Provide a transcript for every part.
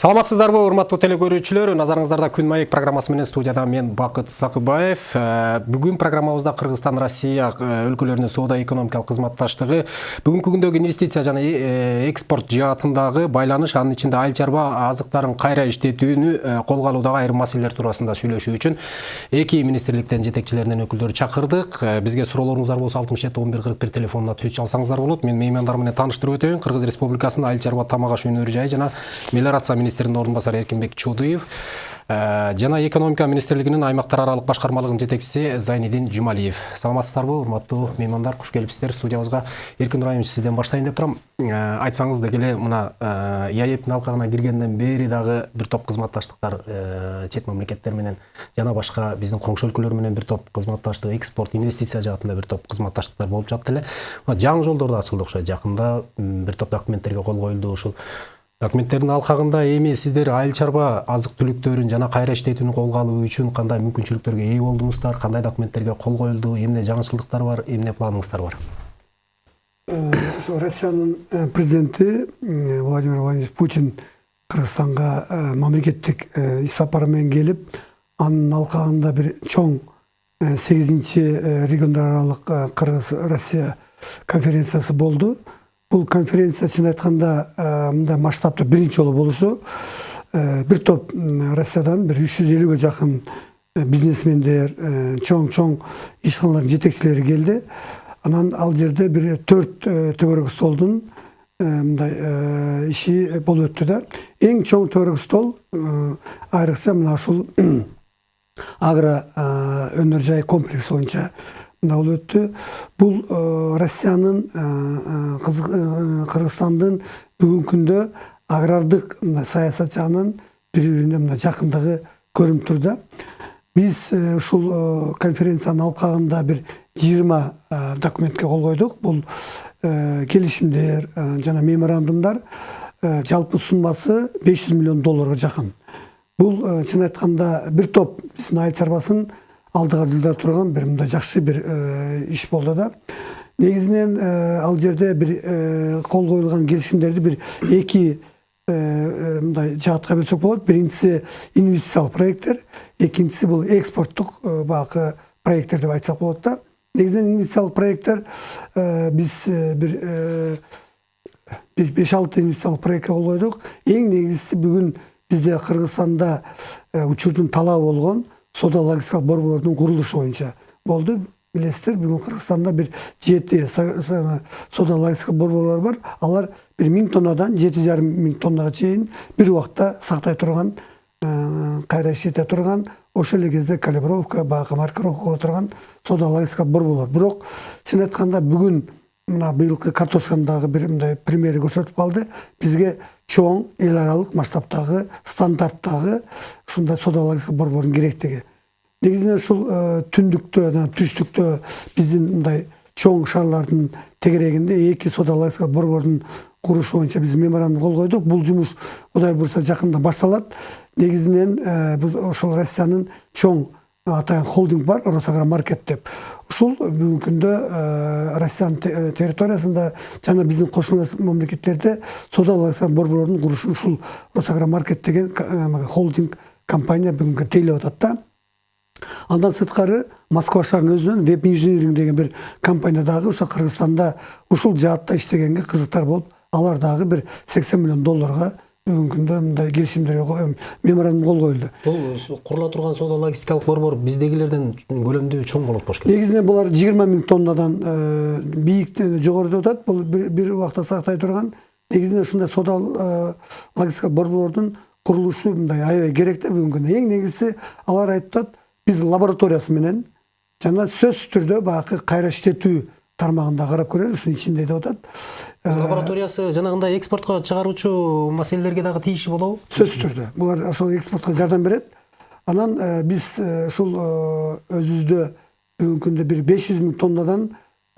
саламатсыздарбы урматтуу телекөрүүчүлөр. Назарыңыздарда күн маек программасы менен студияда мен бакыт сакыбаев э, бүгүн программабызда кыргызстан россия э, өлкөлөрүнүн соода экономикалык кызматташтыгы бүгүнкү күндөгү инвестиция жана э, экспорт жаатындагы байланыш анын ичинде айыл чарба азыктарын кайра иштетүүнү колго алуудагы айрым маселелер туурасында сүйлөшүү үчүн эки министрликтен жетекчилеринен өкүлдөрү чакырдык. Бизге суроолоруңуздар болсо алтымыш жети он бир кырк бир телефонуна түз чалсаңыздар болот. Мен меймандар менен тааныштырып өтөйүн. Кыргыз республикасынын айыл чарба тамак аш өнөр жайы жана мелиорация министринин орун басары эркинбек чуудуев э, жана экономика министрлигинин аймактар аралык башкармалыгынын жетекчиси зайнидин жумалиев саламатсыздарбы урматтуу меймандар куш келипсиздер студиябызга эркин ыбраимович сизден баштайын деп турам э, айтсаңыз деги мына яэптин алкагына киргенден бери дагы бир топ кызматташтыктар чет мамлекеттер менен жана башка биздин коңшу өлкөлөр менен бир топ кызматташтык экспорт инвестиция жаатында бир топ кызматташтыктар болуп жатты эле жаңы жолдор да ачылды окшойт жакында бир топ документтерге кол коюлду ушул документтердин алкагында эми сиздер айыл чарба азык түлүктөрүн жана кайра иштетүүнү колго алуу үчүн кандай мүмкүнчүлүктөргө ээ болдуңуздар кандай документтерге кол коюлду эмне жаңычылдыктар бар? Эмне планыңыздар бар? Ошо россиянын президенти владимир владимирович путин кыргызстанга мамлекеттик иш сапары менен келип анын алкагында бир чоң сегизинчи региондар аралык кыргыз россия конференциясы болду бұл конференция чын айтканда мындай масштабта биринчи жолу болушу бир топ россиядан бир үч жүз элүүгө жакын бизнесмендер чоң чоң ишканалардын жетекчилери келди анан ал жерде бир төрт төгөрөк столдун мындай иши болуп өттү да. Эң чоң төгөрөк стол айрыкча мына ушул агро өнөр жай комплекси боюнча болуп өттү бул россиянын кыргызстандын бүгүнкү күндө агрардык саясат жагынан бири бирине мына жакындыгы көрүнүп тур да. Биз ушул конференциянын алкагында бир жыйырма документке кол койдук бул келишимдер жана меморандумдар жалпы суммасы беш жүз миллион долларга жакын бул чын айтканда бир топ биздин айыл чарбасын алдыга жылдар турган бир мындай жакшы бир иш болду да. Негизинен ал жерде бир кол коюлган келишимдерди бир эки мындай жаатка бөлсөк болот биринчиси инвестициялык проекттер экинчиси бул экспорттук баягы проекттер деп айтсак болот да. Негизинен инвестициялык проекттер биз бир беш алты инвестициялык проектке кол койдук эң негизгиси бүгүн бизде кыргызстанда учурдун талабы болгон соода логистикалык борбордун курулушу боюнча болду билесиздер бүгүн кыргызстанда бир жети соода логистика борборлор бар алар бир миң тоннадан жети жарым миң тоннага чейин бир убакта сактай турган кайра иштете турган ошол эле кезде калибровка баягы маркировка кыла турган соода логистика борборлор бирок чын айтканда бүгүн мына быйылкы картошканын дагы бир мындай примери көрсөтүп калды бизге чоң эл аралык масштабтагы стандарттагы ушундай соода логистика борборунун керектиги. Негизинен ушул түндүктө жана түштүктө биздин мындай чоң шаарлардын тегерегинде эки соода логистика борбордун курушу боюнча биз меморандум кол койдук. Бул жумуш кудай буюрса жакында башталат. Негизинен ошол россиянын чоң атайын холдинг бар росагромаркет деп. Ушул бүгүнкү күндө россиянын территориясында жана биздин кошуналас мамлекеттерде соода логистика борборлордун курушу ушул росагромаркет деген холдинг компания бүгүнкү тейлеп атат да. Андан сырткары москва шаарынын өзүнөн веб инжиниринг деген бир компания дагы ошо кыргызстанда ушул жаатта иштегенге кызыктар болуп алар дагы бир сексен миллион долларга бүгүнкү күндө мындай келишимдерге меморандум кол коюлду бул курула турган соода логистикалык борбор биздегилерден көлөмдүү чоң болот болуш керек негизинен булар жыйырма миң тоннадан бийик жогору деп атат бул бир убакта сактай турган негизинен ушундай соода логистика борборлордун курулушу мындай аябай керек да бүгүнкү күндө эң негизгиси алар айтып атат биз лабораториясы менен жана сөзсүз түрдө баягы кайра иштетүү тармагында карап көрөлү ушунун ичинде деп атат лабораториясы жанагындай экспортко чыгаруучу маселелерге дагы тийиши болобу сөзсүз түрдө булар ошол экспортко жардам берет анан биз ушул өзүбүздө бүгүнкү күндө бир беш жүз миң тоннадан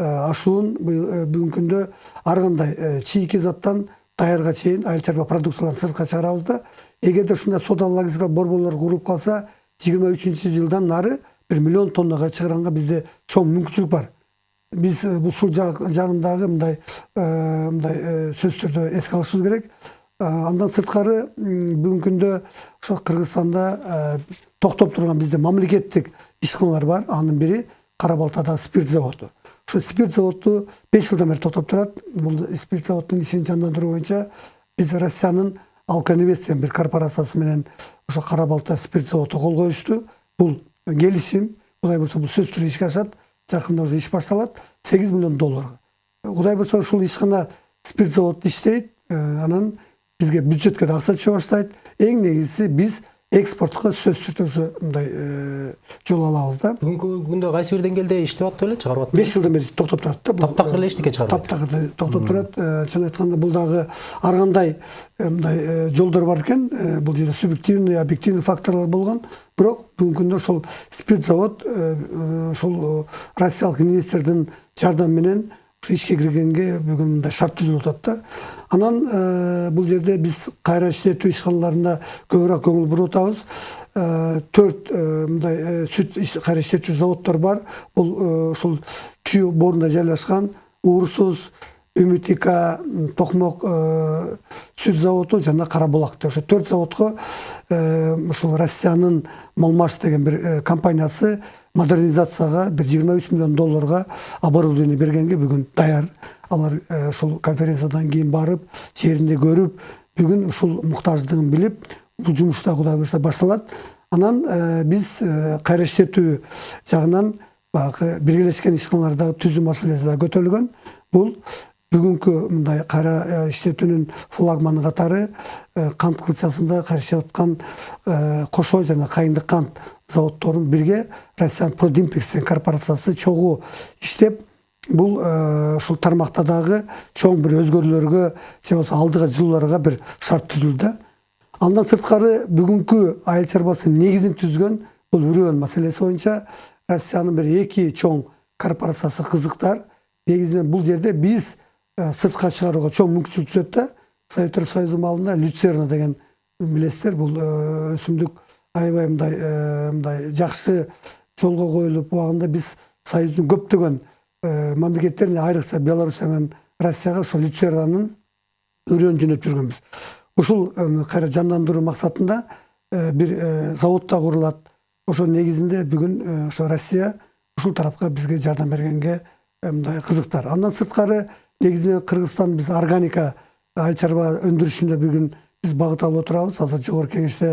ашуун бүгүнкү күндө ар кандай чийки заттан даярга чейин айыл чарба продукцияларын сыртка чыгарабыз да эгерде ушундай соода логистика борборлор курулуп калса жыйырма үчүнчү жылдан нары бир миллион тоннага чыгарганга бизде чоң мүмкүнчүлүк бар. Биз ушул жагындагы мындай мындай сөзсүз түрдө эске алышыбыз керек андан сырткары бүгүнкү күндө ошо кыргызстанда токтоп турган бизде мамлекеттик ишканалар бар анын бири кара балтадагы спирт заводу ошо спирт заводу беш жылдан бери токтоп турат бул спирт заводунун ишин жандандыруу боюнча биз россиянын алкоинвест деген бир корпорациясы менен ошо кара балта спирт заводу кол коюшту бул келишим кудай буюрса бул сөзсүз түрдө ишке ашат жакында уже иш башталат сегиз миллион долларга кудай буюрса ушул ишкана спирт заводу иштейт анан бизге бюджетке да акча түшө баштайт эң негизгиси биз экспортко сөзсүз түрдө мындай жол алабыз да. Бүгүнкү күндө кайсы бир деңгээлде иштеп атты беле чыгарып атты беш жылдан бери токтоп турат да. Таптакыр эле эчтеке чыгарып таптакыр токтоп турат чын айтканда бул дагы ар кандай мындай жолдор бар экен бул жерде субъективный объективный факторлор болгон бирок бүгүнкү күндө ошол спирт завод ушул россиялык инвестордун жардамы менен ишке киргенге бүгүн мындай шарт түзүлүп атат да. Анан бул жерде биз кайра иштетүү ишканаларына көбүрөөк көңүл буруп атабыз. Төрт мындай сүт кайра иштетүү заводдор бар. Бул ушул түйө боорунда жайлашкан уурсуз үмүт ик токмок сүт жана кара булак ошо төрт заводко ушул россиянын молмаш деген бир компаниясы модернизацияга бир жыйырма үч миллион долларга оборудование бергенге бүгүн даяр алар ушул конференциядан кийин барып жеринде көрүп бүгүн ушул муктаждыгын билип бул жумуш да кудай буюрса башталат анан биз кайра иштетүү жагынан баягы биргелешкен ишканаларды түзүү маселеси да көтөрүлгөн бул бүгүнкү мындай кайра иштетүүнүн флагманы катары кант кылчасында иштеп аткан кошой жана кайындык кант заводдорун бирге россиян продимпекс деген корпорациясы чогуу иштеп бул ушул тармакта дагы чоң бир өзгөрүүлөргө же болбосо алдыга жылууларга бир шарт түзүлдү да андан сырткары бүгүнкү айыл чарбасынын негизин түзгөн бул үрөөн маселеси боюнча россиянын бир эки чоң корпорациясы кызыктар негизинен бул жерде биз сыртка чыгарууга чоң мүмкүнчүлүк түзөт да советтер союзу маалында люцерна деген билесиздер бул өсүмдүк аябай мындай мындай жакшы жолго коюлуп убагында биз союздун көптөгөн мамлекеттерине айрыкча белоруссия менен россияга ошол люцернанын үрөөнүн жөнөтүп жүргөнбүз ушул кайра жандандыруу максатында бир завод да курулат ошонун негизинде бүгүн ошо россия ушул тарапка бизге жардам бергенге мындай кызыктар андан сырткары негизинен кыргызстан биз органика айыл чарба өндүрүшүндө бүгүн биз багыт алып отурабыз азыр жогорку кеңеште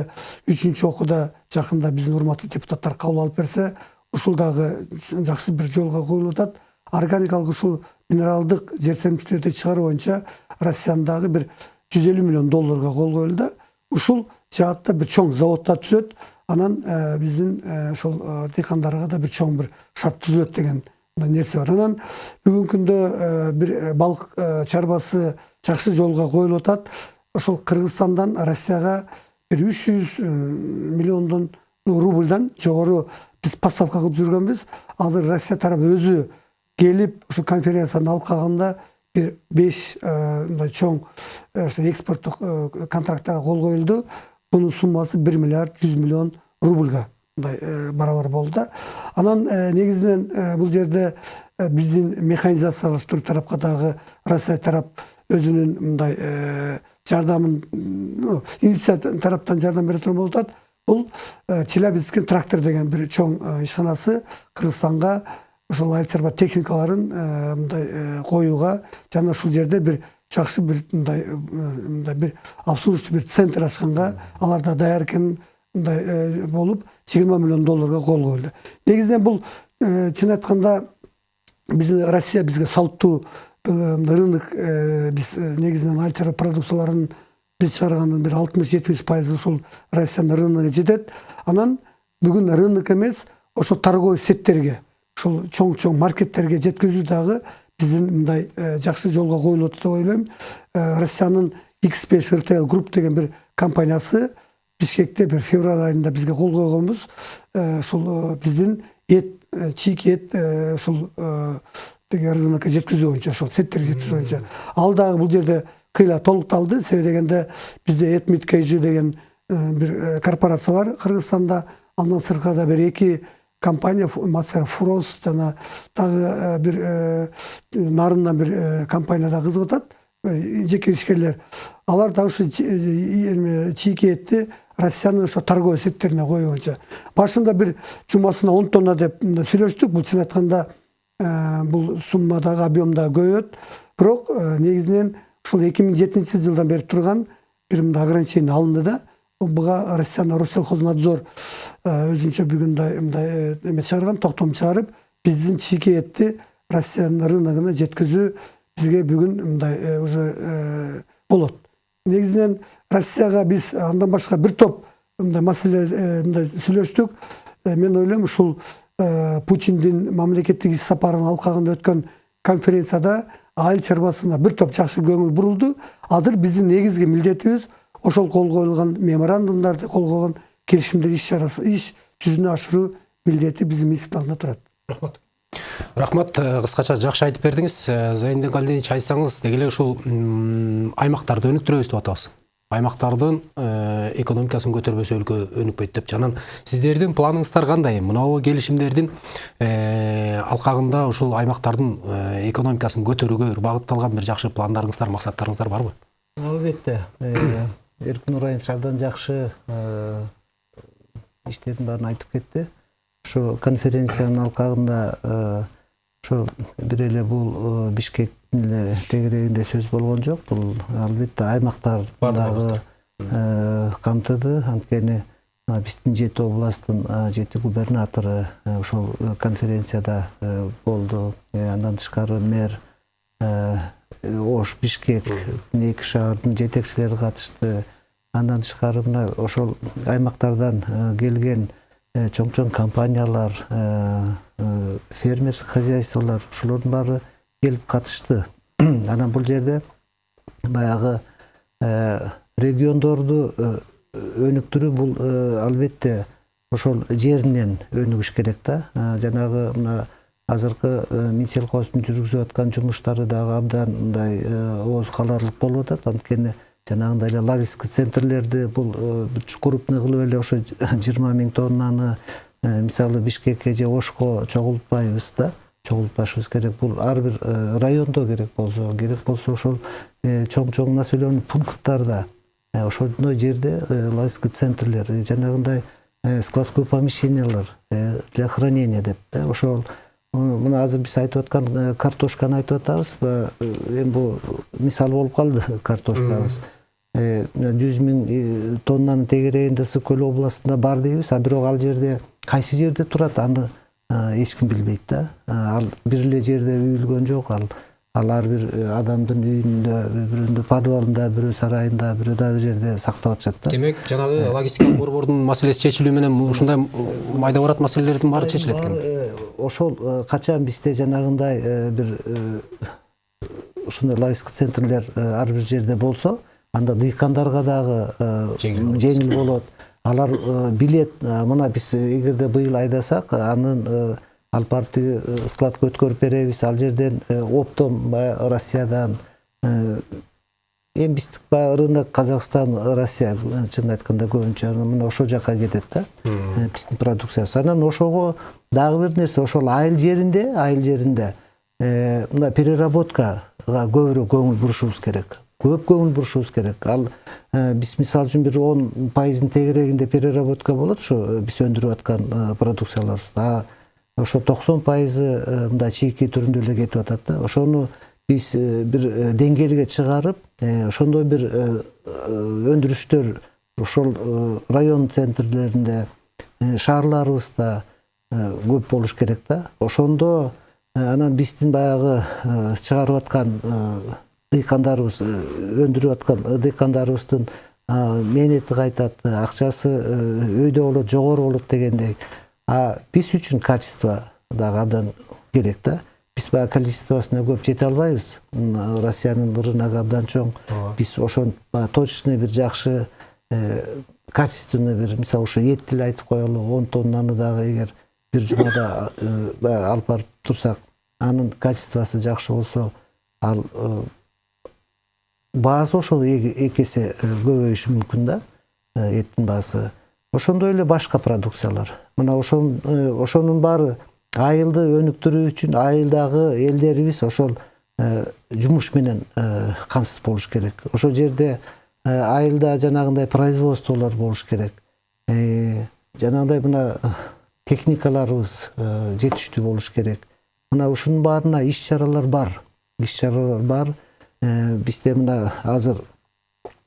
үчүнчү окууда жакында биздин урматтуу депутаттар кабыл алып берсе ушул дагы жакшы бир жолго коюлуп атат органикалык ушул минералдык жер семчилерди чыгаруу боюнча россиянын дагы бир жүз элүү миллион долларга кол коюлду ушул жаатта бир чоң да түзөт анан биздин ошол дыйкандарга да бир чоң бир шарт түзүлөт деген нерсе бар? Анан бүгүнкү күндө бир балык чарбасы жакшы жолго коюлуп атат ошол кыргызстандан россияга бир үч жүз миллиондон рубльдан жогору биз поставка кылып жүргөнбүз азыр россия тарабы өзү келип ушул конференциянын алкагында бир беш мындай чоң экспорттук контракттарга кол коюлду бунун суммасы бир миллиард жүз миллион рубльга мындай барабар болду да анан негизинен бул жерде биздин механизациялаштыруу тарапка дагы россия тарап өзүнүн мындай жардамын инвестиция тараптан жардам бере турган болуп атат бул челябинский трактор деген бир чоң ишканасы кыргызстанга ошол айыл техникаларын мындай коюуга жана ушул жерде бир жакшы бир мындай мындай бир обслуживающий бир центр ачканга алар да даяр экен мындай болуп жыйырма миллион долларга кол коюлду негизинен бул чын айтканда биздин россия бизге салттуу рынок биз негизинен айыл чарба продукцияларын биз чыгаргандын бир алтымыш жетимиш пайызы ушул россиянын рыногуна жетет анан бүгүн рынок эмес ошо торговый сеттерге ушул чоң чоң маркеттерге жеткизүү дагы биздин мындай жакшы жолго коюлуп атат деп ойлойм россиянын x5 rtl групп деген бир компаниясы бишкекте бир февраль айында бизге кол койгонбуз ушул биздин эт чийки эт ушул рынокко жеткизүү боюнча ошол сеттерге жеткизүү боюнча ал дагы бул жерде кыйла толукталды себеби дегенде бизде этмит kg деген бир корпорация бар кыргызстанда андан сырткары бир эки компания мастер фурос жана дагы бир нарындан бир компания да кызыгып атат жеке ишкерлер алар да ушу чийки этти россиянын ошо торговый сеттерине коюнча башында бир жумасына он тонна деп сүйлөштүк. Бул чын айтканда бул суммадагы объемда көбөйөт. Бирок негизинен ушул эки миң жетинчи жылдан бери турган бир мындай ограничение алынды да. Буга россиянын россельхознадзор өзүнчө бүгүн мындай эме чыгарган токтом чыгарып биздин чийки этти россиянын рыногуна жеткизүү бизге бүгүн мындай уже болот. Негизинен россияга биз андан башка бир топ мындай маселе мындай сүйлөштүк мен ойлойм ушул путиндин мамлекеттик иш сапарынын алкагында өткөн конференцияда айыл чарбасына бир топ жакшы көңүл бурулду азыр биздин негизги милдетибиз ошол кол коюлган меморандумдарды кол койгон келишимдер иш чарасы иш жүзүнө ашыруу милдети биздин алдында турат рахмат. Рахмат кыскача жакшы айтып бердиңиз зайындин калдинович айтсаңыз деги эле ушул аймактарды өнүктүрөбүз деп атабыз аймактардын экономикасын көтөрбөсө өлкө өнүкпөйт деп анан сиздердин планыңыздар кандай мынабу келишимдердин алкагында ушул аймактардын экономикасын көтөрүүгө багытталган бир жакшы пландарыңыздар максаттарыңыздар барбы албетте эркин урайымович абдан жакшы иштердин баарын айтып кетти ошо конференциянын алкагында ошо бир эле бул бишкектин эле тегерегинде сөз болгон жок. Бул албетте аймактар дагы камтыды. Анткени биздин жети областтын жети губернатору ошол конференцияда болду. Андан тышкары мэр ош бишкек эки шаардын жетекчилери катышты. Андан тышкары мына ошол аймактардан келген чоң чоң компаниялар фермерский хозяйстволор ушулордун баары келип катышты. Анан бул жерде баягы региондорду өнүктүрүү бул албетте ошол жеринен өнүгүш керек да. Жанагы мына азыркы минсельхоздун жүргүзүп аткан жумуштары дагы абдан мындай ооз каларлык болуп атат. Анткени жанагындай эле логистика центрлерди бул крупный кылып эле ошо жыйырма миң тоннаны мисалы бишкекке же ошко чогултпайбыз да чогултпашыбыз керек бул ар бир райондо керек болсо керек болсо ошол чоң чоң населенный пункттарда ошондой жерде логистика центрлер жанагындай складской помещениялар для хранения деп ошол мына азыр биз айтып аткан картошканы айтып атабыз эми бул мисал болуп калды картошкабыз жүз миң тоннанын тегерегинде ысык көл областында бар дейбиз а бирок ал жерде кайсы жерде турат аны эч ким билбейт да. Ал бир эле жерде үйүлгөн жок ал ал ар бир адамдын үйүндө бирөөндө подвалында бирөө сарайында бирөө дагы бир жерде сактап атышат да. Демек жанагы логистикалык борбордун маселеси чечилүү менен ушундай майда барат маселелердин баары чечилет экен. ошол качан бизде жанагындай бир ушундай логистика центрлер ар бир жерде болсо анда дыйкандарга дагы жеңил болот. алар билет мына биз эгерде быйыл айдасак анын алып барып тиги складка өткөрүп беребиз ал жерден оптом баягы россиядан эми биздик баягы рынок казакстан россия чынын айтканда көбүнчө мына ошол жака кетет да биздин продукциябыз анан ошого дагы бир нерсе ошол айыл жеринде айыл жеринде мына переработкага көбүрөөк көңүл бурушубуз керек көп көңүл бурушубуз керек ал биз мисалы үчүн бир он пайыздын тегерегинде переработка болот ушу биз өндүрүп аткан продукцияларыбызда ошо токсон пайызы мындай чийки түрүндө эле кетип атат да. Ошону биз бир деңгээлге чыгарып ошондой бир өндүрүштөр ошол район центрлеринде шаарларыбызда көп болуш керек да. Ошондо анан биздин баягы чыгарып аткан дыйкандарыбыз өндүрүп аткан дыйкандарыбыздын мээнети кайтат акчасы өйдө болот жогору болот дегендей а биз үчүн качество дагы абдан керек да биз баягы количествосуна көп жете албайбыз россиянын рыногу абдан чоң биз ошон точный бир жакшы качественный бир мисалы ушу этти эле айтып коелу он тоннаны дагы эгер бир жумада алып барып турсак анын качествосу жакшы болсо ал баасы ошол эки эсе көбөйүшү мүмкүн да эттин баасы ошондой эле башка продукциялар мына ошонун баары айылды өнүктүрүү үчүн айылдагы элдерибиз ошол жумуш менен камсыз болуш керек ошол жерде айылда жанагындай производстволор болуш керек жанагындай мына техникаларыбыз жетиштүү болуш керек мына ушунун баарына иш чаралар бар иш чаралар бар бизде мына азыр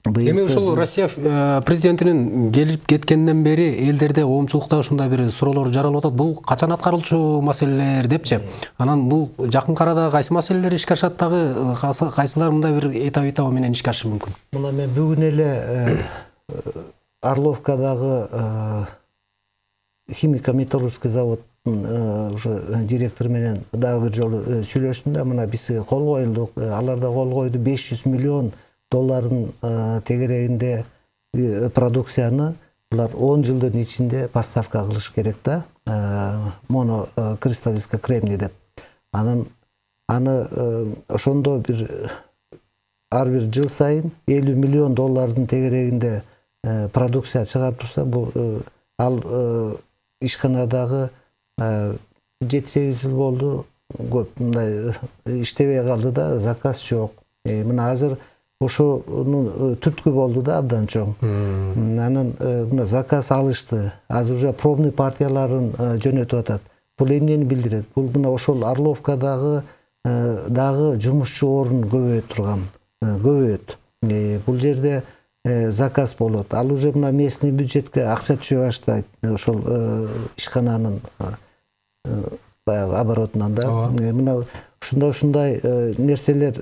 эми ушул россия президентинин келип кеткенден бери элдерде коомчулукта ушундай бир суроолор жаралып атат бул качан аткарылчу маселелер депчи анан бул жакын арада кайсы маселелер ишке ашат дагы кайсылар мындай бир этап этабы менен ишке ашышы мүмкүн мына мен бүгүн эле орловкадагы химико металлургский заводдун уже директору менен дагы бир жолу сүйлөштүм да мына биз кол коюлдук алар да кол койду беш жүз миллион доллардын тегерегинде продукцияны булар он жылдын ичинде поставка кылыш керек да моно кристаллический кремний деп. Анан аны ошондо бир ар бир жыл сайын элүү миллион доллардын тегерегинде продукция чыгарып турса бул ал ишканадагы жети сегиз жыл болду көп мындай иштебей калды да заказ жок. Мына азыр ошонун түрткү болду да абдан чоң. Анан мына заказ алышты. Азыр уже пробный партияларын жөнөтүп атат. Бул эмнени билдирет? Бул мына ошол орловкадагы дагы жумушчу орун көбөйө турган көбөйөт. Бул жерде заказ болот. Ал уже мына местный бюджетке акча түшө баштайт ошол ишкананын баягы оборотунан да. Мына ушундай ушундай нерселер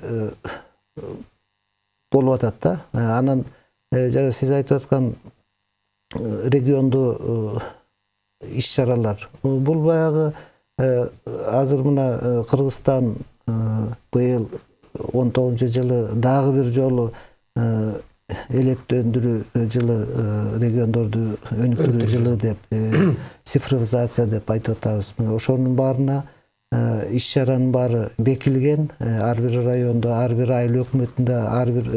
болуп атат да анан жана сиз айтып аткан региондуу иш чаралар. Бул баягы азыр мына кыргызстан быйыл он тогузунчу жылы дагы бир жолу электр өндүрүү жылы региондорду өнүктүрүү жылы деп цифровизация деп айтып атабыз. Мына ошонун баарына иш чаранын баары бекилген ар бир райондо ар бир айыл өкмөтүндө ар бир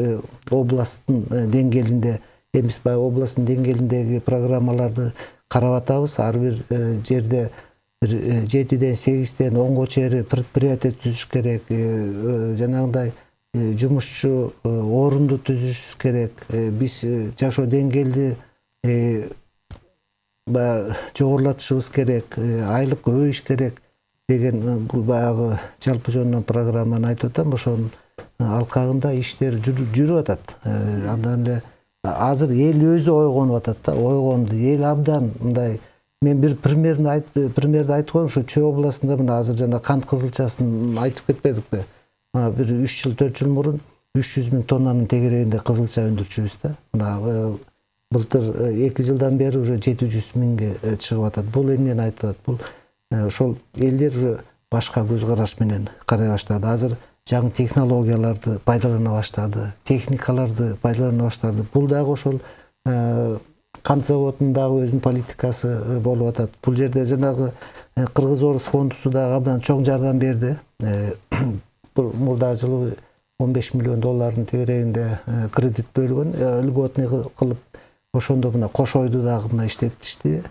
областтын деңгээлинде эмес баягы областтын деңгээлиндеги программаларды карап атабыз ар бир жерде бир жетиден сегизден онго чейин предприятие түзүш керек жанагындай жумушчу орунду түзүш керек биз жашоо деңгээлди баягы жогорулатышыбыз керек айлык көбөйүш керек деген бул баягы жалпы жөнүнөн программаны айтып атам ошонун алкагында иштер жүрүп атат андан эле азыр эл өзү ойгонуп атат да ойгонду эл абдан мындай мен бир примерни примерди айтып коеюн ушу чүй областында мына азыр жана кант кызылчасын айтып кетпедикпи бир үч жыл төрт жыл мурун үч жүз миң тоннанын тегерегинде кызылча өндүрчүбүз да. Мына былтыр эки жылдан бери уже жети жүз миңге чыгып атат бул эмнени айтып атат бул ошол элдер уже башка көз караш менен карай баштады. Азыр жаңы технологияларды пайдалана баштады техникаларды пайдалана баштады. Бул дагы ошол кант заводунун дагы өзүнүн политикасы болуп атат. Бул жерде жанагы кыргыз орус фондусу дагы абдан чоң жардам берди. Мурдагы жылы он беш миллион доллардын тегерегинде кредит бөлгөн льготный кылып ошондо мына кошойду дагы мына иштетишти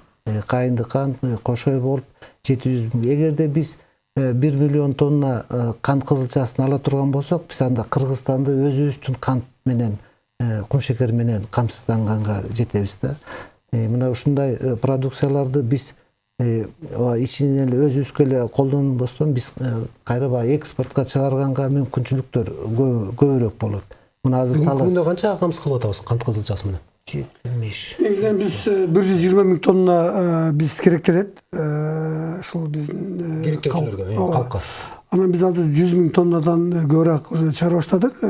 кайынды кант кошой болуп жети жүз миң эгерде биз бир миллион тонна кант кызылчасын ала турган болсок биз анда кыргызстанды өзүбүздүн кант менен кумшекер менен камсызданганга жетебиз да мына ушундай продукцияларды биз ичинен эле өзүбүзгө эле колдонбостон биз кайра баягы экспортко чыгарганга мүмкүнчүлүктөр көбүрөөк болот мына азыр бүгүнкү күндө канча камсыз кылып атабыз кант кызылчасы менен жетилмеш негизинен биз бир жүз жыйырма миң тонна биз керектелет ушул биздин керектөөчүлөргө калкка анан биз азыр жүз миң тоннадан көбүрөөк уже чыгара баштадык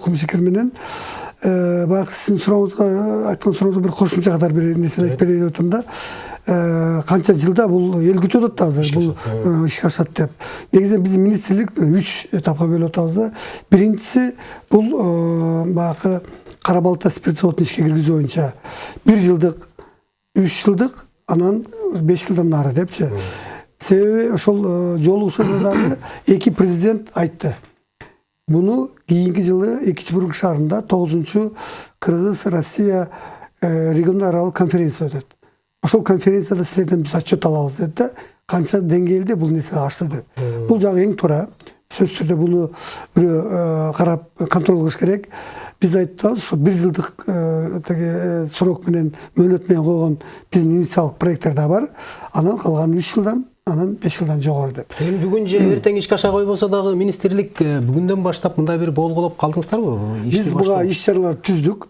кумшекер менен баягы сиздин сурооңузга айткан сурооңузга бир кошумча катар бир нерсе айтып берейин деп атам да канча жылда бул эл күтүп атат да азыр бул ишке ашат деп негизинен биздин министрлик үч этапка бөлүп атабыз да биринчиси бул баягы кара балта спирт заводун ишке киргизүү боюнча бир жылдык үч жылдык анан беш жылдан нары депчи. Себеби ошол жолугушууда дагы эки президент айтты. Буну кийинки жылы экинчи шаарында тогузунчу кыргыз россия региондор аралык конференция өтөт. Ошол конференцияда силерден биз отчет алабыз деди да канча деңгээлде бул нерсе ашты деп бул жагы эң туура сөзсүз түрдө буну бирөө карап контроль кылыш керек. Биз айтабыз ушу бир жылдык тиги срок менен мөөнөт менен койгон биздин инициалдык проекттер да бар. Анан калганы үч жылдан анан беш жылдан жогору деп. Эми бүгүн же эртең ишке аша койбосо дагы министрлик бүгүндөн баштап мындай бир болгулоп калдыңыздарбы? Биз буга иш чараларды түздүк.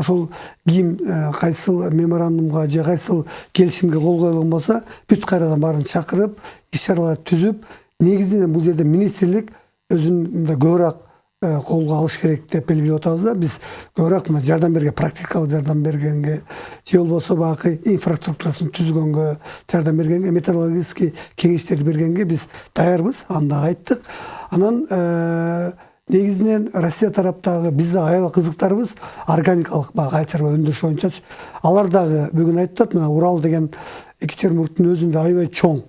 Ошол ким кайсыл меморандумга же кайсыл келишимге кол коюлган болсо бүт кайрадан баарын чакырып иш чараларды түзүп негизинен бул жерде министрлик өзүн мындай көбүрөөк колго алыш керек деп белгилеп атабыз да биз көбүрөөк мына жардам берген практикалык жардам бергенге же болбосо баягы инфраструктурасын түзгөнгө жардам бергенге методологический кеңештерди бергенге биз даярбыз аны дагы айттык анан негизинен россия тараптагы биз да аябай кызыктарбыз органикалык баягы айыл чарба өндүрүш боюнчачы алар дагы бүгүн айтып мына урал деген екатеринбургдун өзүндө аябай чоң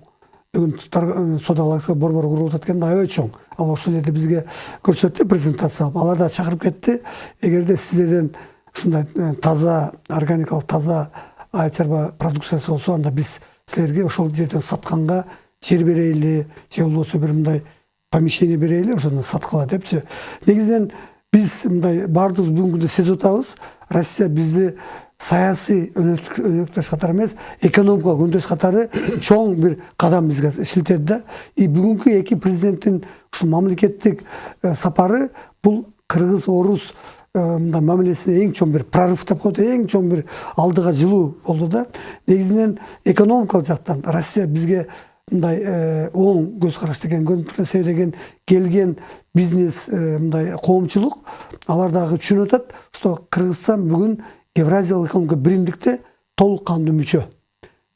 бүгүн содаларга борбор курулуп экен аябай чоң. Ал ошол жерде бизге көрсөттү презентация кылып алар да чакырып кетти эгерде сиздерден ушундай таза органикалык таза айыл чарба продукциясы болсо анда биз силерге ошол жерден сатканга жер берели же болбосо бир мындай помещение берели ошондон саткыла депчи. Негизинен биз мындай баардыгыбыз бүгүнкү күндө сезип атабыз. Россия бизди саясий өнөктөш катары эмес экономикалык өндөш катары чоң бир кадам бизге шилтеди да и бүгүнкү эки президенттин ушул мамлекеттик сапары бул кыргыз орус мындай мамилесине эң чоң бир прорыв деп коет эң чоң бир алдыга жылуу болду да. Негизинен экономикалык жактан россия бизге мындай оң көз караш деген көрүнүп себебеген келген бизнес мындай коомчулук алар дагы түшүнүп атат что кыргызстан бүгүн евразиялык экономикалык биримдикте толук кандуу мүчө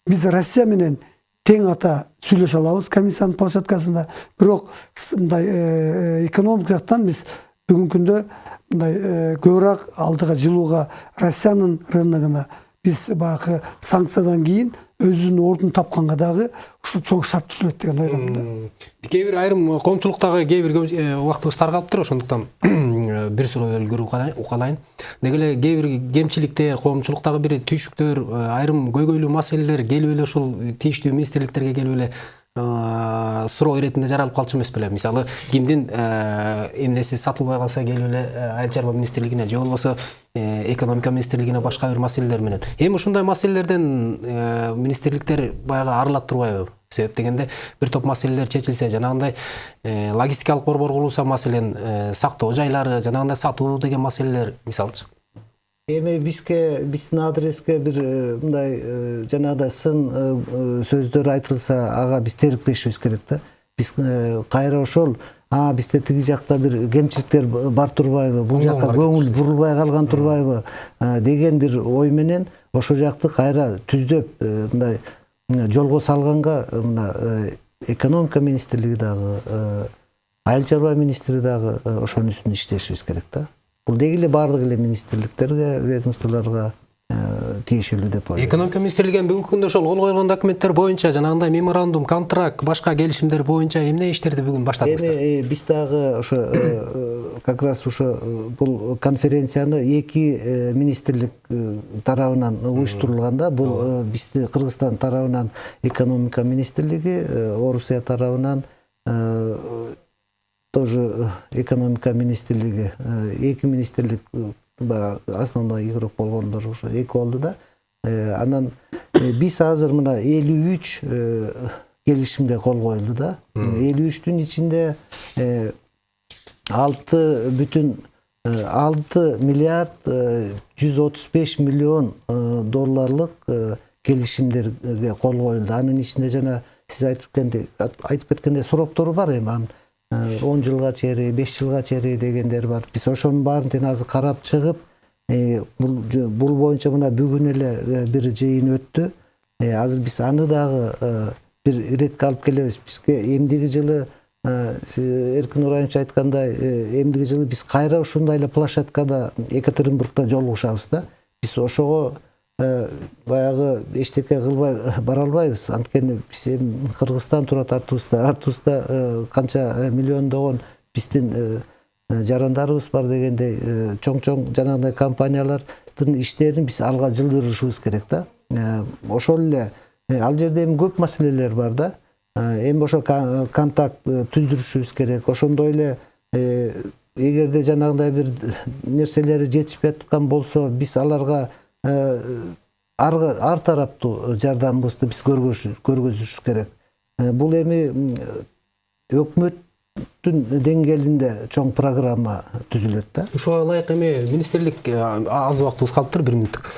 биз россия менен тең ата сүйлөшө алабыз комиссиянын площадкасында. Бирок мындай экономика жактан биз бүгүнкү күндө мындай көбүрөөк алдыга жылууга россиянын рыногуна биз баягы санкциядан кийин өзүнүн ордун тапканга дагы ушул чоң шарт түзүлөт деген ойдомун да. Кээ бир айрым коомчулуктагы кээ бир убактыбыз таргалыптыр ошондуктан бир суроо өлгүрү укалайын деги эле кээ бир кемчиликтер коомчулуктагы бир түйшүктөр айрым көйгөйлүү маселелер келип эле ушул тийиштүү министрликтерге келип эле суроо иретинде жаралып калчу эмес беле мисалы кимдин эмнеси сатылбай калса келип эле айыл чарба министрлигине же болбосо экономика министрлигине башка бир маселелер менен. Эми ушундай маселелерден министрликтер баягы арылат турбайбы себеп дегенде бир топ маселелер чечилсе жанагындай логистикалык борбор курулса маселен сактоо жайлары жанагындай сатуу деген маселелер мисалычы эми бизге биздин адреске бир мындай жанагыдай сын сөздөр айтылса ага биз терикпешибиз керек да биз кайра ошол а бизде тиги жакта бир кемчиликтер бар турбайбы бул жака көңүл бурулбай калган турбайбы деген бир ой менен ошол жакты кайра түздөп мындай жолго салганга мына экономика министрлиги дагы айыл чарба министри дагы ошонун үстүнө иштешибиз керек да бул деги эле баардык эле министрликтерге ведомстволорго тиешелүү деп ойлойм экономика министрлиги бүгүнкү күндө ошол кол койгон документтер боюнча жанагындай меморандум контракт башка келишимдер боюнча эмне иштерди бүгүн баштадыңыздар эми биз дагы ошо как раз ошо бул конференцияны эки министрлик тарабынан уюштурулган да бул бизди кыргызстан тарабынан экономика министрлиги орусия тарабынан тоже экономика министрлиги эки министрлик баягы основной игрок болгондор ошо эки болду да. Анан биз азыр мына элүү үч келишимге кол коюлду да. Элүү үчтүн ичинде алты бүтүн алты миллиард жүз отуз беш миллион долларлык келишимдерге кол коюлду анын ичинде жана сиз айтып кеткендей айтып кеткендей сроктору бар эми анын. Он жылга чейин беш жылга чейин дегендер бар. Биз ошонун баарын тең азыр карап чыгып бул боюнча мына бүгүн эле бир жыйын өттү азыр биз аны дагы бир иретке алып келебиз бизге эмдиги жылы эркин нурайымович айткандай эмдиги жылы биз кайра ушундай эле площадкада екатеринбургда жолугушабыз да. Биз ошого баягы эчтеке кылбай бара албайбыз анткени биз эми кыргызстан турат артыбызда артыбызда канча миллиондогон биздин жарандарыбыз бар дегендей чоң чоң жанагындай компаниялардын иштерин биз алга жылдырышыбыз керек да ошол эле ал жерде эми көп маселелер бар да. Эми ошо контакт түздүрүшүбүз керек. Ошондой эле эгерде жанагындай бир нерселери жетишпей аткан болсо биз аларга ар тараптуу жардамыбызды биз көргөзүш керек. Бул эми өкмөттүн деңгээлинде чоң программа түзүлөт да. Ушуга ылайык эми министрлик аз убактыбыз калыптыр бир мүнөттүк.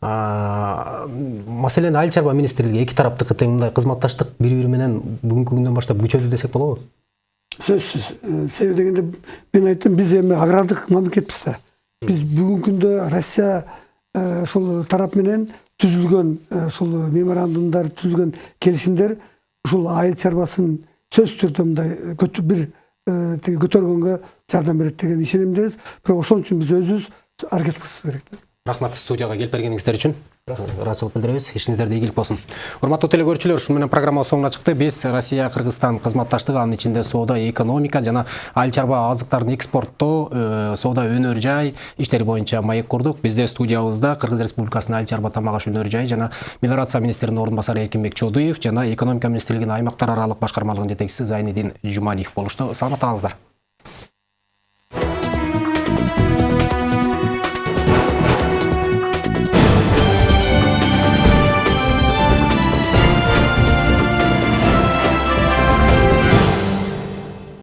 Маселен айыл чарба министрлиги эки тараптыкы тең мындай кызматташтык бири бири менен бүгүнкү күндөн баштап күчөдү десек болобу? Сөзсүз. Себеби дегенде мен айттым биз эми агрардык мамлекетпиз да. Биз бүгүнкү күндө россия ушул тарап менен түзүлгөн ушул меморандумдар түзүлгөн келишимдер ушул айыл чарбасын сөзсүз түрдө мындай бир тиги көтөргөнгө жардам берет деген ишенимдебиз бирок ошон үчүн биз өзүбүз аракет кылышыбыз керек рахмат студияга келип бергениңиздер үчүн ыраазычылык билдиребиз ишиңиздерде ийгилик болсун. Урматтуу телекөрүүчүлөр ушуну менен программа соңуна чыкты биз россия кыргызстан кызматташтыгы анын ичинде соода экономика жана айыл чарба азыктарын экспорттоо соода өнөр жай иштери боюнча маек курдук. Бизде студиябызда кыргыз республикасынын айыл чарба тамак аш өнөр жай жана мелиорация министринин орун басары эркинбек чодуев жана экономика министрлигинин аймактар аралык башкармалыгынын жетекчиси зайнидин жумалиев болушту. Саламатта калыңыздар